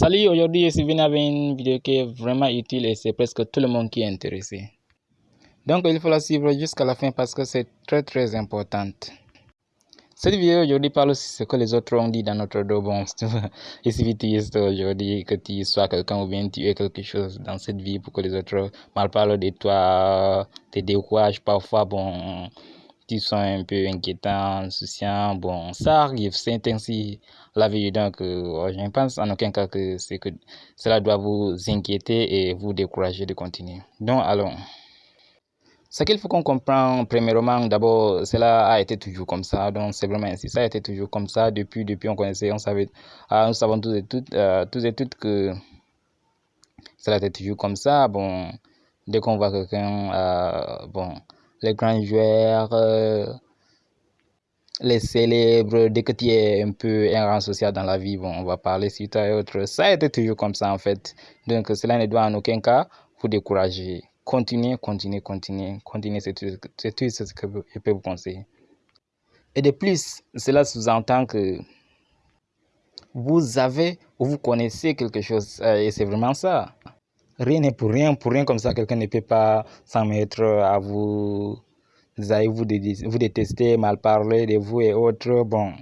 Salut, aujourd'hui je suis venu avec une vidéo qui est vraiment utile et c'est presque tout le monde qui est intéressé. Donc il faut la suivre jusqu'à la fin parce que c'est très très important. Cette vidéo aujourd'hui parle aussi ce que les autres ont dit dans notre dos. Bon, il suffit de aujourd'hui que tu sois quelqu'un ou bien tu es quelque chose dans cette vie pour que les autres mal parlent de toi, te découragent parfois. Bon, tu sont un peu inquiétant, insouciant. Bon, ça arrive, c'est ainsi la vie. Donc, euh, je ne pense en aucun cas que, que cela doit vous inquiéter et vous décourager de continuer. Donc, allons. Ce qu'il faut qu'on comprenne, premièrement, d'abord, cela a été toujours comme ça. Donc, c'est vraiment ainsi. Ça a été toujours comme ça. Depuis, depuis, on connaissait, on savait, ah, nous savons tous et toutes, euh, que cela été toujours comme ça. Bon, dès qu'on voit quelqu'un, euh, bon, les grands joueurs, euh, les célèbres, dès que tu es un peu un rang social dans la vie, bon, on va parler sur toi et autres. Ça a été toujours comme ça en fait. Donc cela ne doit en aucun cas vous décourager. Continuez, continuez, continuez, continuez, c'est tout, ce que je peux vous conseiller. Et de plus, cela sous-entend que vous avez ou vous connaissez quelque chose, euh, et c'est vraiment ça rien n'est pour rien, pour rien comme ça, quelqu'un ne peut pas s'en mettre à vous, vous, vous détester, mal parler de vous et autres. Bon,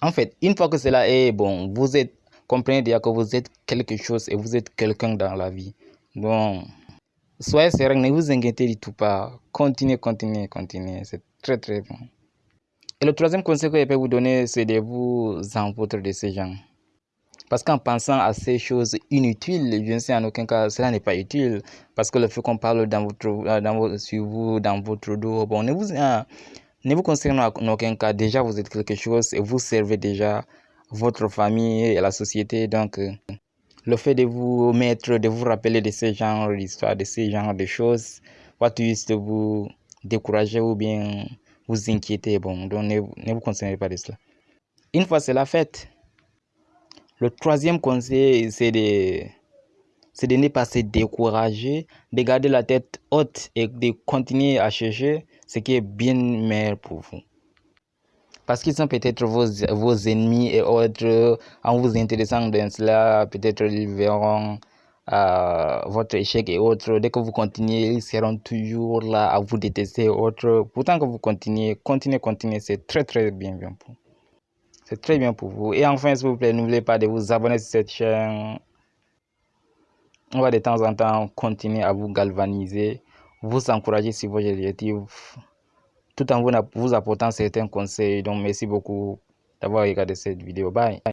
en fait, une fois que cela est bon, vous êtes, comprenez déjà que vous êtes quelque chose et vous êtes quelqu'un dans la vie. Bon, soyez serein, ne vous inquiétez du tout pas. Continuez, continuez, continuez. C'est très très bon. Et le troisième conseil que je peux vous donner, c'est de vous en de ces gens. Parce qu'en pensant à ces choses inutiles, je ne sais en aucun cas, cela n'est pas utile. Parce que le fait qu'on parle dans votre, euh, dans sur vous, dans votre dos, bon, ne vous, euh, ne vous concerne en aucun cas. Déjà, vous êtes quelque chose et vous servez déjà votre famille et la société. Donc, euh, le fait de vous mettre, de vous rappeler de ces genres d'histoires, de ces genres de choses, va juste vous décourager ou bien vous inquiéter. Bon, donc ne vous concernez pas de cela. Une fois cela fait, le troisième conseil, c'est de, de ne pas se décourager, de garder la tête haute et de continuer à chercher ce qui est bien meilleur pour vous. Parce qu'ils sont peut-être vos, vos ennemis et autres, en vous intéressant dans cela, peut-être ils verront euh, votre échec et autres. Dès que vous continuez, ils seront toujours là à vous détester et autres. Pourtant que vous continuez, continuez, continuez, c'est très très bien, bien pour vous. C'est très bien pour vous. Et enfin, s'il vous plaît, n'oubliez pas de vous abonner sur cette chaîne. On va de temps en temps continuer à vous galvaniser, vous encourager sur vos objectifs, tout en vous apportant certains conseils. Donc, merci beaucoup d'avoir regardé cette vidéo. Bye.